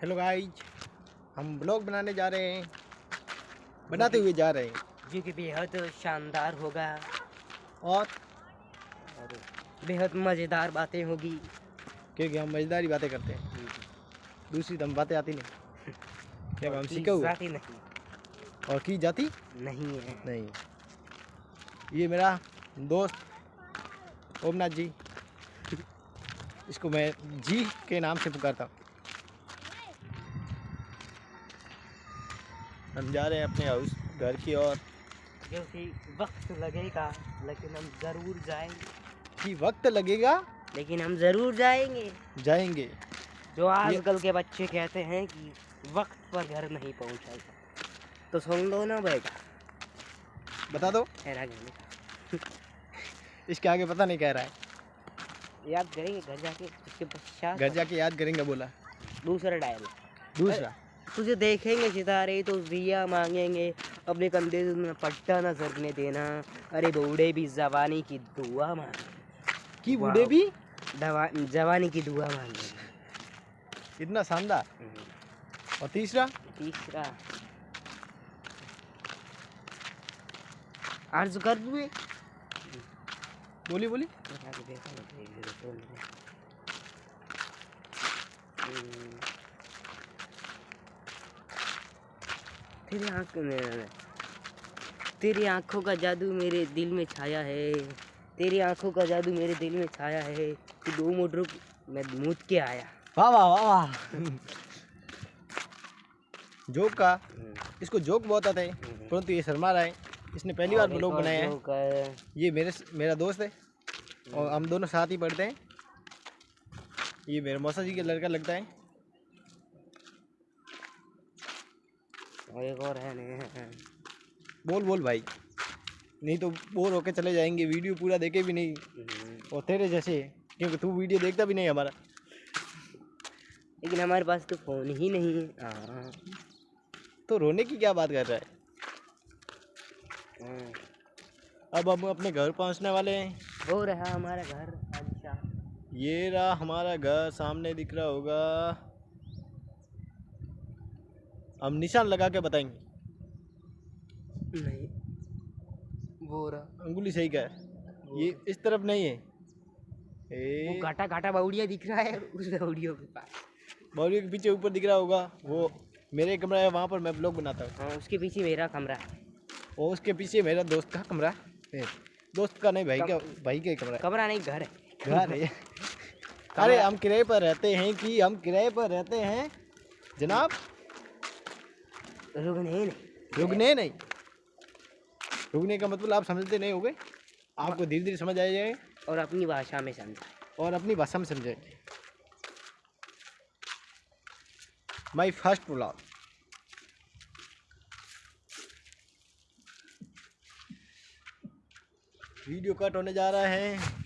Hello guys हम blog बनाने जा रहे हैं। बनाते हुए जा रहे हैं। जो कि बेहद शानदार होगा। और? बेहद मज़ेदार बातें होगी। क्योंकि हम मज़ेदारी बातें करते हैं। दूसरी तो हम बातें आती नहीं। क्या हम सीखे हुए जाती नहीं। और की जाती? नहीं है। नहीं। ये मेरा दोस्त ओमनाथ जी। इसको मैं जी के नाम से पुकारता हूँ। हम जा रहे हैं अपने हाउस घर की ओर। क्योंकि वक्त लगेगा लेकिन हम ज़रूर जाएँगे। कि वक्त लगेगा? लेकिन हम ज़रूर जाएँगे। जाएँगे। जो आजकल के बच्चे कहते हैं कि वक्त पर घर नहीं पहुंचाएगा तो सुन लो ना बेटा। बता दो। इसके आगे पता नहीं कह रहा है। याद करेंगे घर जाके उसके पश्चात घर जाके याद करेंगे बोला। दूसरा डायल दूसरा? तुझे देखेंगे सितारे तो दिया मांगेंगे। अपने कंधे में पट्टा न सरने देना। अरे बूढ़े भी जवानी की दुआ मांगे। कि बूढ़े भी? जवानी की दुआ मांगे। इतना शानदार। और तीसरा? तीसरा। अर्ज़ कर दुए बोली बोली। हम्म। तेरी आँख तेरी आँखों का जादू मेरे दिल में छाया है। तेरी आँखों का जादू मेरे दिल में छाया है तू दो मिनट रुक मैं मूत के आया। वाह वाह वाह वाह। जोक का। इसको जोक बहुत आते हैं। परंतु ये शर्मा रहा है इसने पहली बार ब्लॉग बनाया है। है। ये मेरे मेरा दोस्त है। और हम दोनों साथ ही पढ़ते हैं। ये मेरे मौसा जी का लड़का लगता है। और एक और है ने बोल बोल भाई। नहीं तो बोर होके चले जाएँगे वीडियो पूरा देखे भी नहीं। और तेरे जैसे क्योंकि तू वीडियो देखता भी नहीं हमारा। लेकिन हमारे पास तो फ़ोन ही नहीं है। हाँ, तो रोने की क्या बात कर रहा है? हाँ। अब हम अपने घर पहुँचने वाले हैं। हो रहा हमारा घर अच्छा। ये रहा हमारा घर सामने दिख रहा होगा। हम निशान लगा के बताएँगे। नहीं। वो रहा। अंगुली सही का है। ये इस तरफ़ नहीं है। ए... वो घाटा घाटा बाउड़िया दिख रहा है उस बाउड़ियों के पास। बाउली के पीछे ऊपर दिख रहा होगा। वो मेरे कमरा है वहाँ पर मैं ब्लॉग बनाता हूँ। हाँ उसके पीछे मेरा कमरा। है और उसके पीछे मेरा दोस्त का कमरा है। दोस्त का नहीं भाई का भाई का ही। कमरा कमरा नहीं घर है। है घर है। अरे हम किराए पर रहते हैं कि हम किराए पर रहते हैं। जनाब रुकने नहीं। रुकने नहीं? रुकने का मतलब आप समझते नहीं हो गए आपको धीरे धीरे समझ आ जाएगा। और अपनी भाषा में समझा और अपनी भाषा में समझेंगे my first blog video cut होने जा रहा है।